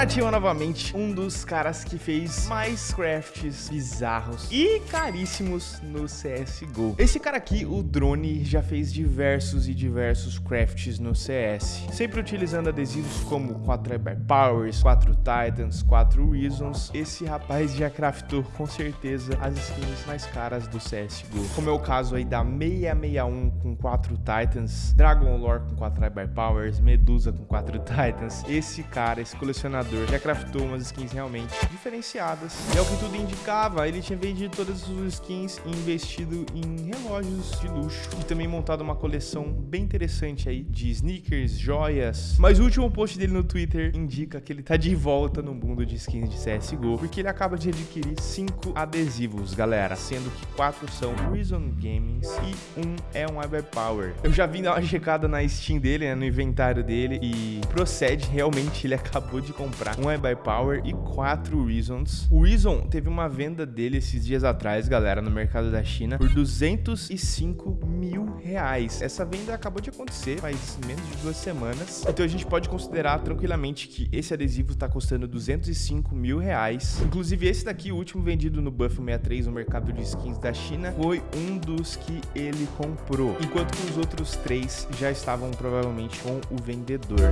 nativa novamente, um dos caras que fez mais crafts bizarros e caríssimos no CSGO. Esse cara aqui, o Drone, já fez diversos e diversos crafts no CS, sempre utilizando adesivos como 4 Hyper Powers, 4 Titans, 4 Reasons. Esse rapaz já craftou com certeza as skins mais caras do CSGO, como é o caso aí da 661 com 4 Titans, Dragon Lore com 4 Hyper Powers, Medusa com 4 Titans. Esse cara, esse colecionador, já craftou umas skins realmente diferenciadas. E é o que tudo indicava, ele tinha vendido todas as suas skins e investido em relógios de luxo. E também montado uma coleção bem interessante aí de sneakers, joias. Mas o último post dele no Twitter indica que ele tá de volta no mundo de skins de CSGO, porque ele acaba de adquirir 5 adesivos, galera, sendo que 4 são Reason Gaming e um é um Power. Eu já vim dar uma checada na Steam dele, né, no inventário dele, e procede, realmente ele acabou de comprar um Power e 4 Reasons. O Reason teve uma venda dele esses dias atrás, galera, no mercado da China, por 205 mil reais. Essa venda acabou de acontecer faz menos de duas semanas, então a gente pode considerar tranquilamente que esse adesivo está custando 205 mil reais. Inclusive esse daqui, o último vendido no Buff 63 no mercado de skins da China, foi um dos que ele comprou, enquanto que os outros três já estavam provavelmente com o vendedor.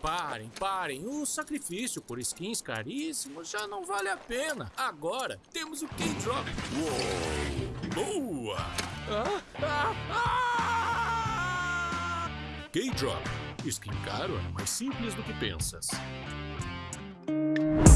Parem, parem. O sacrifício por skins caríssimos já não vale a pena. Agora temos o K-Drop. Boa! Ah, ah, ah! K-Drop. Skin caro é mais simples do que pensas.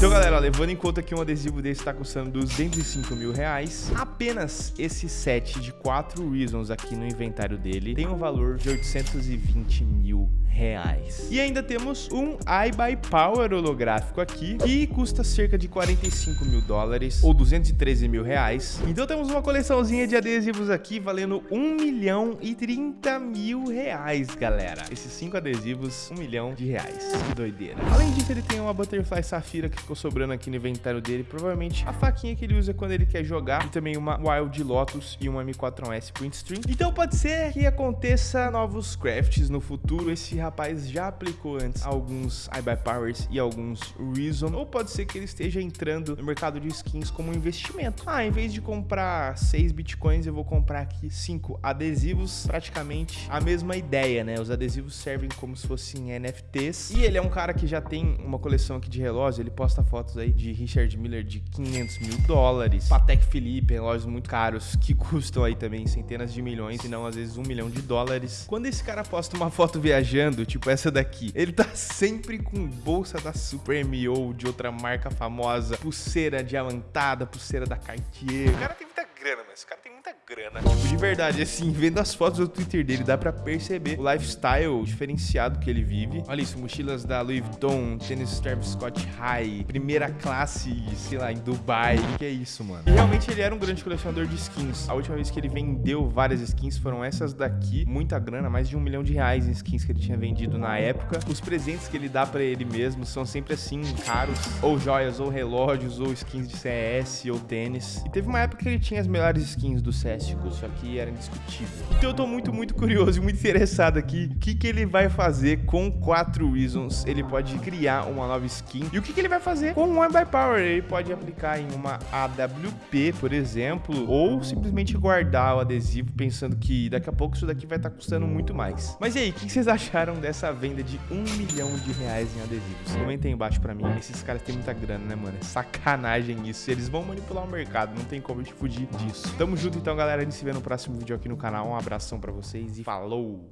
Então, galera, levando em conta que um adesivo desse está custando 205 mil reais, apenas esse set de 4 Reasons aqui no inventário dele tem um valor de 820 mil reais. E ainda temos um iBuyPower holográfico aqui, que custa cerca de 45 mil dólares, ou 213 mil reais. Então temos uma coleçãozinha de adesivos aqui, valendo 1 milhão e 30 mil reais, galera. Esses cinco adesivos, 1 milhão de reais. Que doideira. Além disso, ele tem uma Butterfly Safira que ficou sobrando aqui no inventário dele, provavelmente a faquinha que ele usa quando ele quer jogar, e também uma Wild Lotus e uma M4S Print Stream. Então pode ser que aconteça novos crafts no futuro. Esse rapaz já aplicou antes alguns iBuy Powers e alguns Reason, ou pode ser que ele esteja entrando no mercado de skins como investimento. Ah, em vez de comprar 6 bitcoins, eu vou comprar aqui 5 adesivos, praticamente a mesma ideia, né? Os adesivos servem como se fossem NFTs, e ele é um cara que já tem uma coleção aqui de relógio, ele posta fotos aí de Richard Miller de 500 mil dólares, Patek Philippe, relógios muito caros, que custam aí também centenas de milhões, se não às vezes um milhão de dólares. Quando esse cara posta uma foto viajando, tipo essa daqui. Ele tá sempre com bolsa da Supreme ou de outra marca famosa, pulseira diamantada, pulseira da Cartier. O cara tem grana, mas esse cara tem muita grana. Tipo, de verdade, assim, vendo as fotos do Twitter dele, dá pra perceber o lifestyle diferenciado que ele vive. Olha isso, mochilas da Louis Vuitton, tênis Travis Scott High, primeira classe, sei lá, em Dubai. O que é isso, mano? E realmente ele era um grande colecionador de skins. A última vez que ele vendeu várias skins foram essas daqui. Muita grana, mais de um milhão de reais em skins que ele tinha vendido na época. Os presentes que ele dá pra ele mesmo são sempre assim, caros. Ou joias, ou relógios, ou skins de CS, ou tênis. E teve uma época que ele tinha as melhores skins do CS Fantástico, isso aqui era indiscutível. Então eu tô muito, muito curioso e muito interessado aqui. O que, que ele vai fazer com 4 Reasons? Ele pode criar uma nova skin. E o que, que ele vai fazer com One by Power? Ele pode aplicar em uma AWP, por exemplo, ou simplesmente guardar o adesivo pensando que daqui a pouco isso daqui vai estar tá custando muito mais. Mas e aí, o que, que vocês acharam dessa venda de um milhão de reais em adesivos? Comentem embaixo pra mim. Esses caras têm muita grana, né, mano? É sacanagem isso. Eles vão manipular o mercado, não tem como gente fugir disso. Tamo junto então, galera a gente se vê no próximo vídeo aqui no canal. Um abração pra vocês e falou!